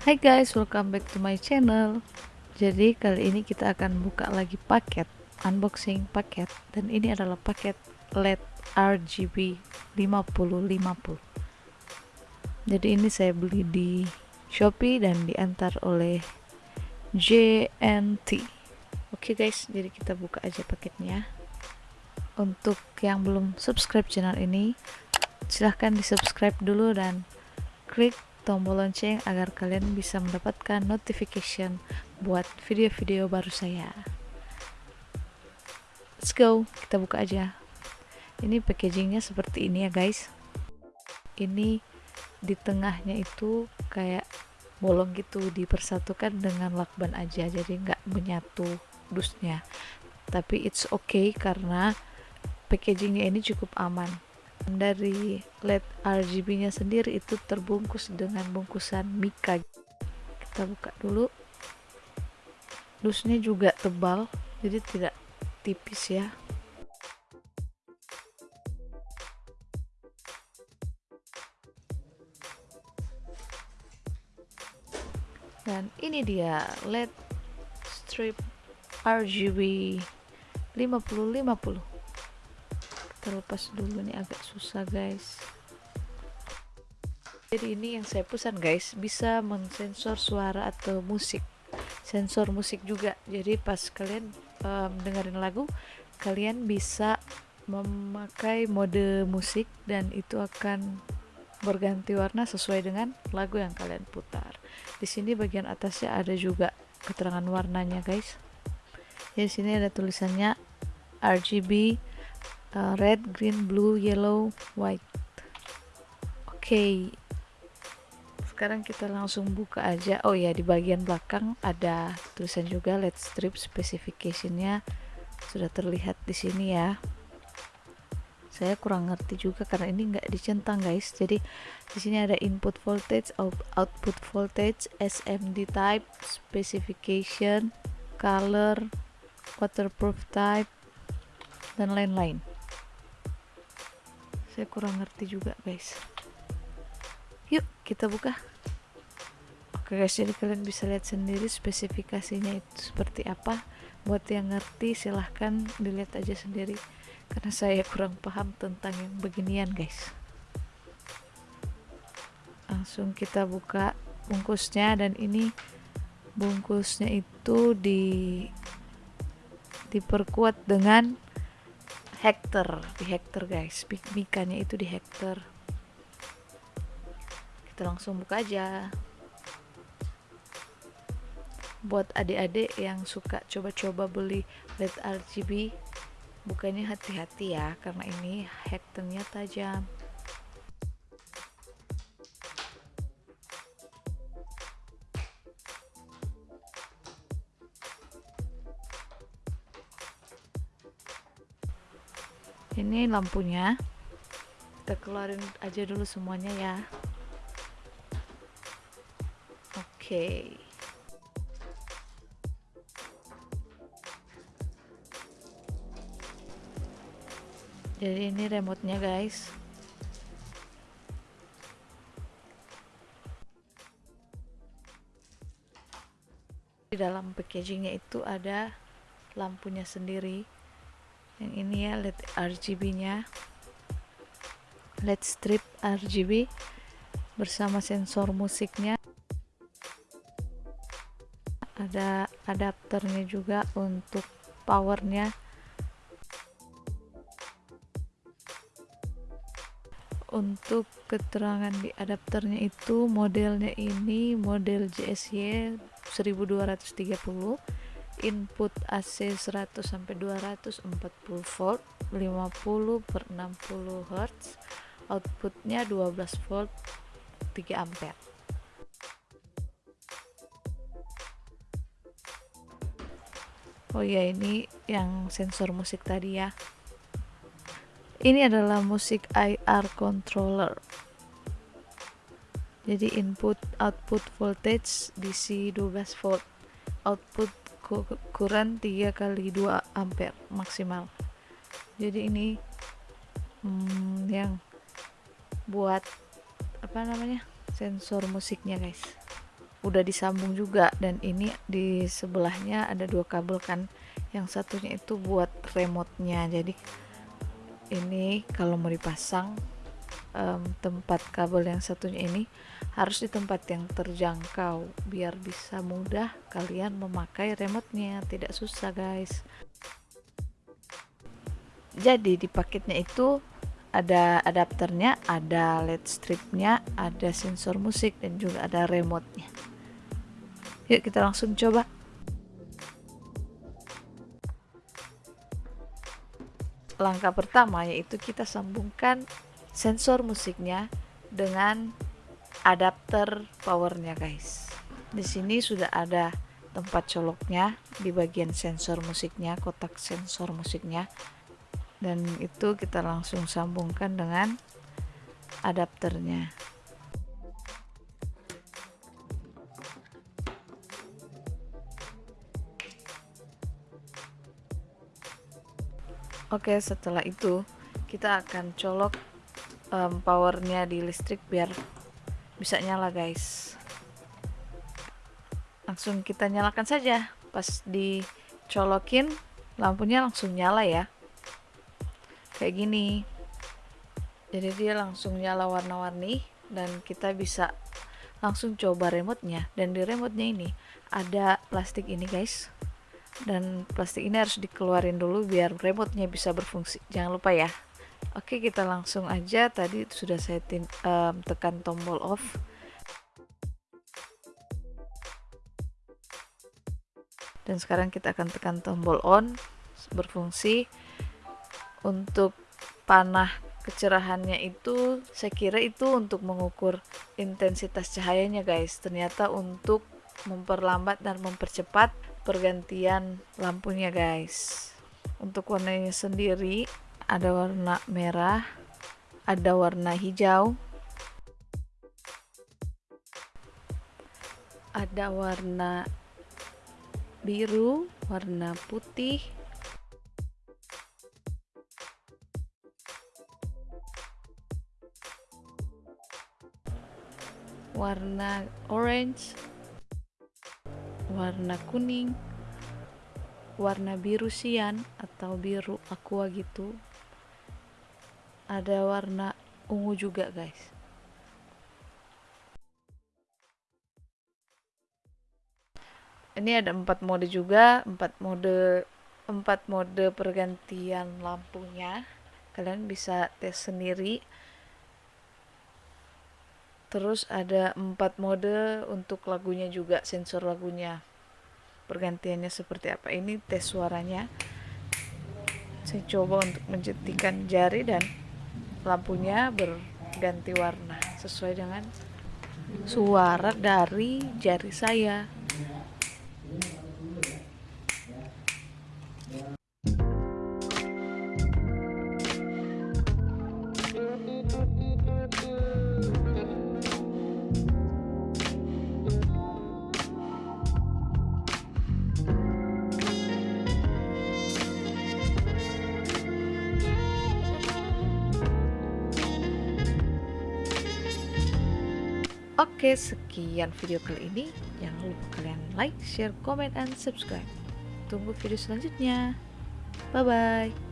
Hai guys, welcome back to my channel. Jadi kali ini kita akan buka lagi paket unboxing paket dan ini adalah paket LED RGB 5050. Jadi ini saya beli di Shopee dan diantar oleh JNT. Oke guys, jadi kita buka aja paketnya. Untuk yang belum subscribe channel ini, silahkan di subscribe dulu dan klik tombol lonceng agar kalian bisa mendapatkan notification buat video-video baru saya. Let's go kita buka aja. Ini packagingnya seperti ini ya guys. Ini di tengahnya itu kayak bolong gitu dipersatukan dengan lakban aja jadi nggak menyatu dusnya. Tapi it's okay karena packagingnya ini cukup aman. Dari LED RGB nya sendiri itu terbungkus dengan bungkusan mika. Kita buka dulu. Dusnya juga tebal jadi tidak tipis ya. Dan ini dia LED strip RGB 5050 terlepas dulu nih agak susah guys. Jadi ini yang saya pesan guys. Bisa mensensor suara atau musik. Sensor musik juga. Jadi pas kalian um, dengerin lagu kalian bisa memakai mode musik dan itu akan berganti warna sesuai dengan lagu yang kalian putar. Di sini bagian atasnya ada juga keterangan warnanya guys. Di sini ada tulisannya RGB uh, red, green, blue, yellow, white. Oke. Okay. Sekarang kita langsung buka aja. Oh ya, di bagian belakang ada tulisan juga LED strip specificationnya sudah terlihat di sini ya. Saya kurang ngerti juga karena ini nggak dicentang guys. Jadi di sini ada input voltage, output voltage, SMD type, specification, color, waterproof type, dan lain-lain saya kurang ngerti juga guys. Yuk kita buka. Oke guys jadi kalian bisa lihat sendiri spesifikasinya itu seperti apa. Buat yang ngerti silahkan dilihat aja sendiri. Karena saya kurang paham tentang yang beginian guys. Langsung kita buka bungkusnya dan ini bungkusnya itu di diperkuat dengan hektar di hektar guys. Mikanya itu di hektar kita langsung buka aja. Buat adik-adik yang suka coba-coba beli LED RGB bukannya hati-hati ya karena ini hektarnya tajam ini lampunya. Kita keluarin aja dulu semuanya ya. Oke. Okay. jadi ini remote-nya guys. Di dalam packagingnya itu ada lampunya sendiri yang ini ya LED RGB nya. LED strip RGB bersama sensor musiknya. Ada adapternya juga untuk powernya. Untuk keterangan di adapternya itu modelnya ini model JSY 1230 input AC 100 sampai 240 volt 50 per 60 Hz outputnya 12 volt 3 ampere. Oh ya ini yang sensor musik tadi ya. Ini adalah musik IR controller. Jadi input output voltage DC 12 volt output kurang 3 kali 2 ampere maksimal. Jadi ini hmm, yang buat apa namanya sensor musiknya guys. Udah disambung juga dan ini di sebelahnya ada dua kabel kan. Yang satunya itu buat remote-nya. Jadi ini kalau mau dipasang um, tempat kabel yang satunya ini harus di tempat yang terjangkau biar bisa mudah kalian memakai remote-nya tidak susah guys jadi di paketnya itu ada adapternya, ada LED stripnya, ada sensor musik dan juga ada remote-nya. Yuk kita langsung coba. Langkah pertama yaitu kita sambungkan sensor musiknya dengan adapter powernya guys. Di sini sudah ada tempat coloknya di bagian sensor musiknya, kotak sensor musiknya. Dan itu kita langsung sambungkan dengan adapternya. Oke, setelah itu kita akan colok um, powernya di listrik biar bisa nyala guys. Langsung kita nyalakan saja. Pas dicolokin lampunya langsung nyala ya. Kayak gini. Jadi dia langsung nyala warna-warni dan kita bisa langsung coba remote-nya dan di remote-nya ini ada plastik ini guys dan plastik ini harus dikeluarin dulu biar remote-nya bisa berfungsi jangan lupa ya oke kita langsung aja. Tadi sudah saya tim, um, tekan tombol off. Dan sekarang kita akan tekan tombol on berfungsi. Untuk panah kecerahannya itu saya kira itu untuk mengukur intensitas cahayanya guys. Ternyata untuk memperlambat dan mempercepat pergantian lampunya guys. Untuk warnanya sendiri ada warna merah ada warna hijau. Ada warna biru warna putih. Warna orange warna kuning warna biru sian atau biru aqua gitu ada warna ungu juga guys. Ini ada empat mode juga. Empat mode empat mode pergantian lampunya. Kalian bisa tes sendiri. Terus ada empat mode untuk lagunya juga sensor lagunya. Pergantiannya seperti apa? Ini tes suaranya. Saya coba untuk menjetikan jari dan lampunya berganti warna sesuai dengan suara dari jari saya Oke, sekian video kali ini. Jangan lupa kalian like, share, comment, and subscribe. Tunggu video selanjutnya. Bye-bye.